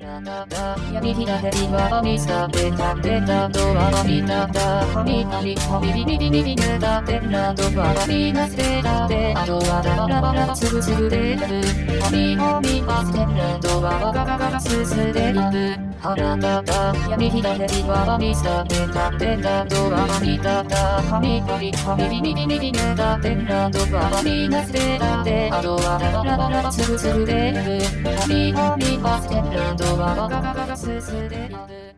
闇ひらへりはみさべたてたドアは見たたはみはみはみりみりみりねたてなどはみなせたてあとはラバラバラつぶつぶでやるはみはみはせなどはガガガガすすでやるはらたた闇ひらへりはみさべたてたドアは見たたはみはみはみりみりみりねたてなどはみなせたてあとはラバラバラつぶつぶでやるはみはみはせなどはガガガガすすでやる Katika, katika, katika,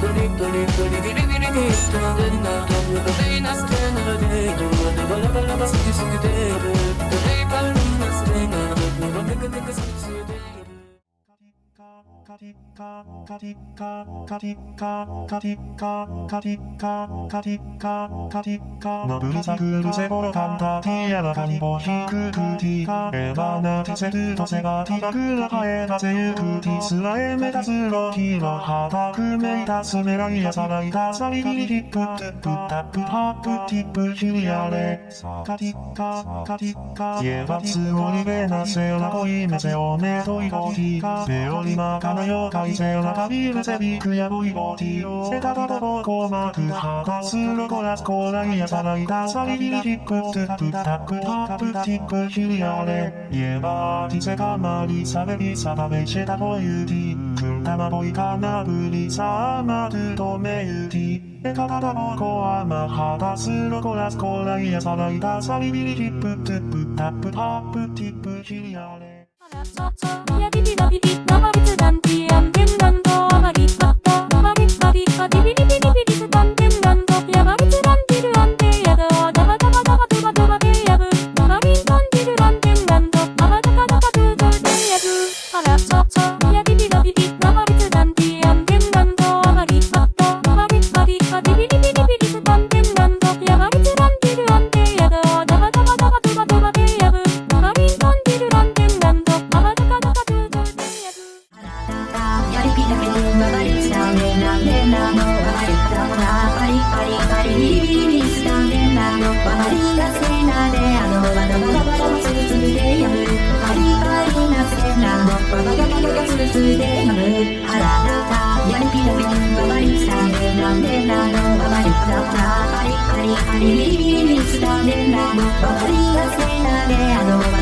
katika, katika, katika, katika のぶりさくるせぼろかんたティアラカにぼひくくティエバナティセルトセガティガクラハエダセユクティスラエメタスロヒラハタクメイタスメライアサライタサリリリリプトゥプタプハプティプヒリアレカティカカティカイエバツオリベナセラコイメセオメトイコティベオリマカナヨカイセラカビルセビクヤボイボティオセタタタボコマクハタスロコラスコライアサライタサリビリリリプトゥプタプハプティップヒリアレイエバーティセカマリサベビサバベシェタボユティクンタマボイカナブリサーマトゥトメユティエカタタボコアマハタスロコラスコライアサライタサリビリリリプトゥプタプハプティップヒリアレ曲がりしたねなんでなのわかりたもなパリパリパリビリビリビリしたねなのわかりがせなであのバタバタバタつぶつぶでやむパリパリなせなのバタバタバタつぶつぶでやむあららたやりぴたけに曲がりしたねなんでなのわかりたもなパリパリパリビリビリビリしたねなのわかりがせなであの